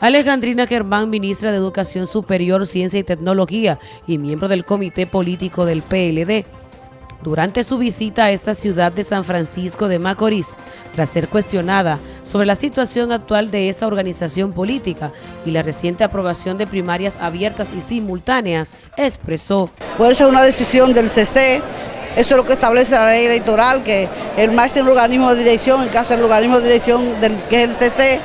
Alejandrina Germán, ministra de Educación Superior, Ciencia y Tecnología y miembro del Comité Político del PLD, durante su visita a esta ciudad de San Francisco de Macorís, tras ser cuestionada sobre la situación actual de esta organización política y la reciente aprobación de primarias abiertas y simultáneas, expresó. Puede ser una decisión del CC, eso es lo que establece la ley electoral, que el máximo organismo de dirección, en caso del organismo de dirección del que es el CC,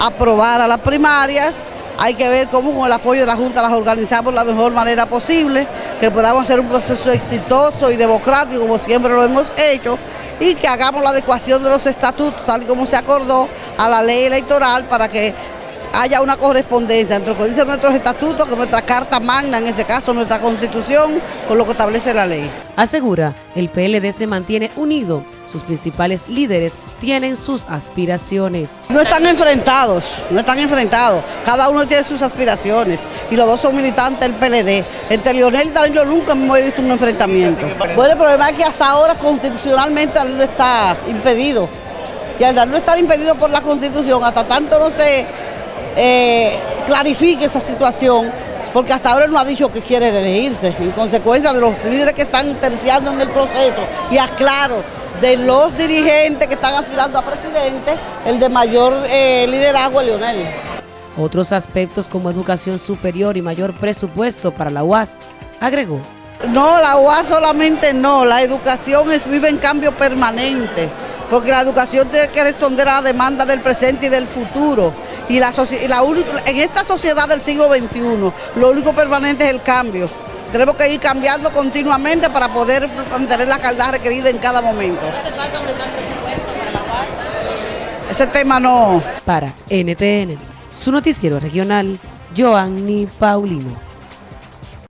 aprobar a las primarias, hay que ver cómo con el apoyo de la Junta las organizamos de la mejor manera posible, que podamos hacer un proceso exitoso y democrático como siempre lo hemos hecho y que hagamos la adecuación de los estatutos tal como se acordó a la ley electoral para que haya una correspondencia entre lo que dicen nuestros estatutos, que nuestra carta magna, en ese caso nuestra constitución, con lo que establece la ley. Asegura, el PLD se mantiene unido, sus principales líderes tienen sus aspiraciones. No están enfrentados, no están enfrentados, cada uno tiene sus aspiraciones y los dos son militantes del PLD. Entre Lionel y Danilo nunca hemos visto un enfrentamiento. Bueno, el problema es que hasta ahora constitucionalmente Danilo está impedido. Y al Danilo estar impedido por la constitución, hasta tanto no se eh, clarifique esa situación, porque hasta ahora no ha dicho que quiere elegirse, en consecuencia de los líderes que están terciando en el proceso, y aclaro, de los dirigentes que están aspirando a presidente, el de mayor eh, liderazgo es Leonel. Otros aspectos como educación superior y mayor presupuesto para la UAS, agregó. No, la UAS solamente no, la educación es, vive en cambio permanente, porque la educación tiene que responder a la demanda del presente y del futuro. Y, la, en esta sociedad del siglo XXI, lo único permanente es el cambio. Tenemos que ir cambiando continuamente para poder mantener la calidad requerida en cada momento. ¿Hace falta aumentar presupuesto para la paz? Ese tema no. Para NTN, su noticiero regional, Joanny Paulino.